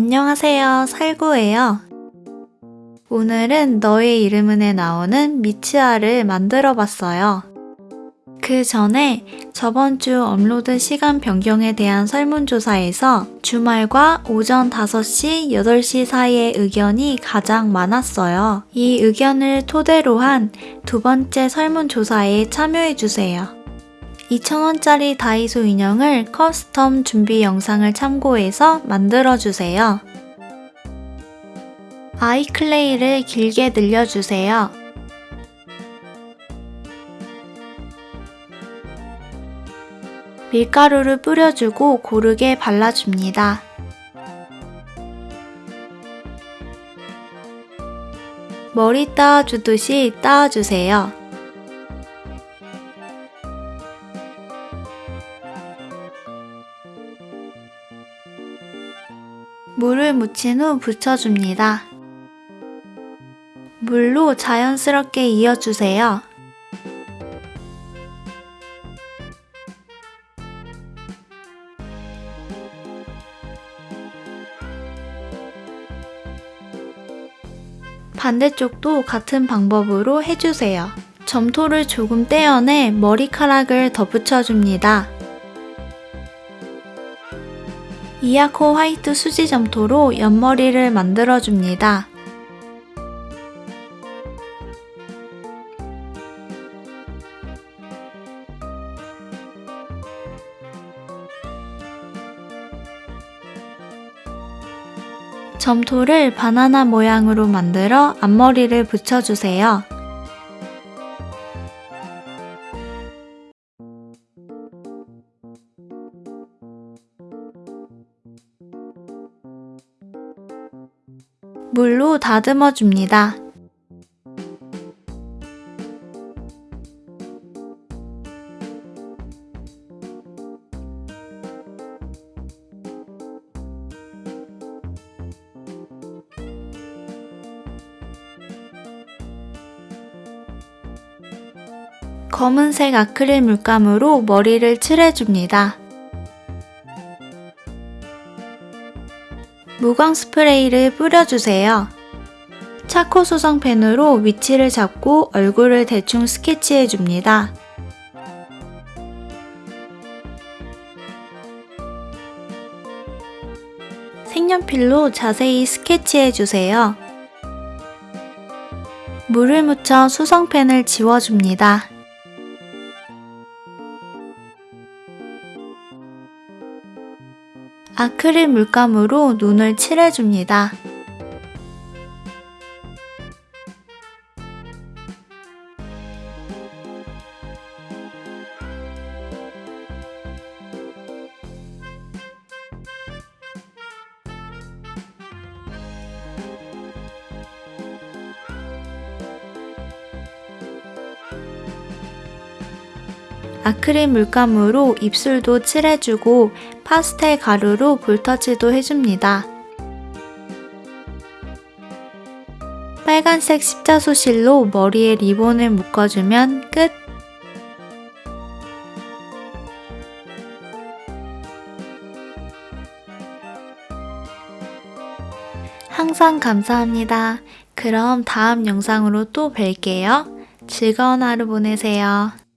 안녕하세요. 살구예요. 오늘은 너의 이름은에 나오는 미츠하를 만들어 봤어요. 그 전에 저번 주 업로드 시간 변경에 대한 설문조사에서 주말과 오전 5시, 8시 사이의 의견이 가장 많았어요. 이 의견을 토대로 한 두 번째 설문조사에 참여해주세요. 2,000원짜리 다이소 인형을 커스텀 준비 영상을 참고해서 만들어주세요. 아이 클레이를 길게 늘려주세요. 밀가루를 뿌려주고 고르게 발라줍니다. 머리 따아주듯이 따아주세요. 물을 묻힌 후 붙여줍니다. 물로 자연스럽게 이어주세요. 반대쪽도 같은 방법으로 해주세요. 점토를 조금 떼어내 머리카락을 덧붙여줍니다. 이아코 화이트 수지 점토로 옆머리를 만들어줍니다. 점토를 바나나 모양으로 만들어 앞머리를 붙여주세요. 물로 다듬어 줍니다. 검은색 아크릴 물감으로 머리를 칠해줍니다. 무광 스프레이를 뿌려주세요. 차코 수성 펜으로 위치를 잡고 얼굴을 대충 스케치해줍니다. 색연필로 자세히 스케치해주세요. 물을 묻혀 수성펜을 지워줍니다. 아크릴 물감으로 눈을 칠해줍니다. 아크릴 물감으로 입술도 칠해주고 파스텔 가루로 볼터치도 해줍니다. 빨간색 십자수 실로 머리에 리본을 묶어주면 끝! 항상 감사합니다. 그럼 다음 영상으로 또 뵐게요. 즐거운 하루 보내세요.